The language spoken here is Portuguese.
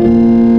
Música